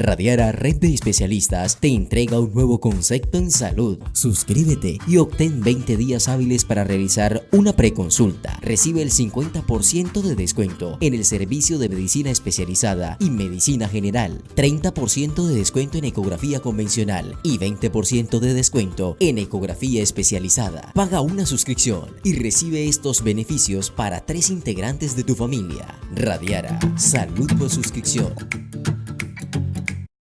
Radiara Red de Especialistas te entrega un nuevo concepto en salud. Suscríbete y obtén 20 días hábiles para realizar una preconsulta. Recibe el 50% de descuento en el servicio de medicina especializada y medicina general, 30% de descuento en ecografía convencional y 20% de descuento en ecografía especializada. Paga una suscripción y recibe estos beneficios para tres integrantes de tu familia. Radiara, salud por suscripción.